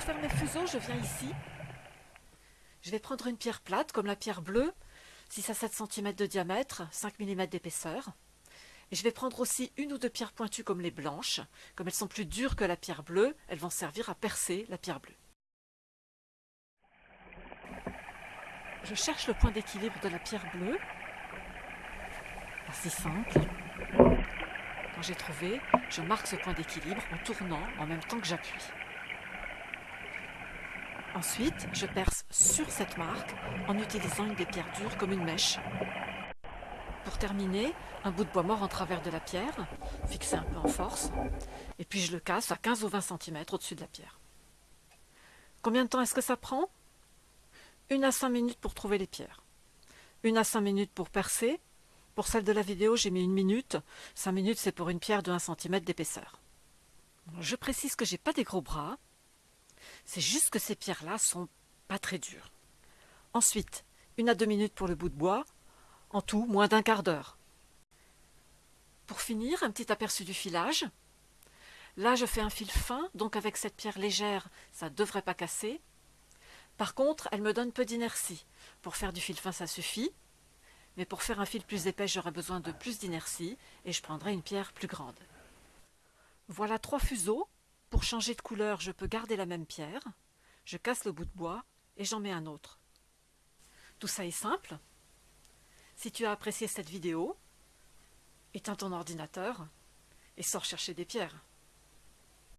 faire mes fuseaux, je viens ici. Je vais prendre une pierre plate, comme la pierre bleue, 6 à 7 cm de diamètre, 5 mm d'épaisseur. Et je vais prendre aussi une ou deux pierres pointues comme les blanches. Comme elles sont plus dures que la pierre bleue, elles vont servir à percer la pierre bleue. Je cherche le point d'équilibre de la pierre bleue. Si simple. Quand j'ai trouvé, je marque ce point d'équilibre en tournant en même temps que j'appuie. Ensuite, je perce sur cette marque en utilisant une des pierres dures comme une mèche. Pour terminer, un bout de bois mort en travers de la pierre, fixé un peu en force, et puis je le casse à 15 ou 20 cm au-dessus de la pierre. Combien de temps est-ce que ça prend? Une à 5 minutes pour trouver les pierres. Une à 5 minutes pour percer. Pour celle de la vidéo, j'ai mis une minute. 5 minutes, c'est pour une pierre de 1 cm d'épaisseur. Je précise que j'ai pas des gros bras. C'est juste que ces pierres-là sont pas très dures. Ensuite, une à deux minutes pour le bout de bois, en tout, moins d'un quart d'heure. Pour finir, un petit aperçu du filage. Là, je fais un fil fin, donc avec cette pierre légère, ça ne devrait pas casser. Par contre, elle me donne peu d'inertie. Pour faire du fil fin, ça suffit. Mais pour faire un fil plus épais, j'aurai besoin de plus d'inertie et je prendrai une pierre plus grande. Voilà trois fuseaux. Pour changer de couleur, je peux garder la même pierre. Je casse le bout de bois et j'en mets un autre. Tout ça est simple. Si tu as apprécié cette vidéo, éteins ton ordinateur et sors chercher des pierres.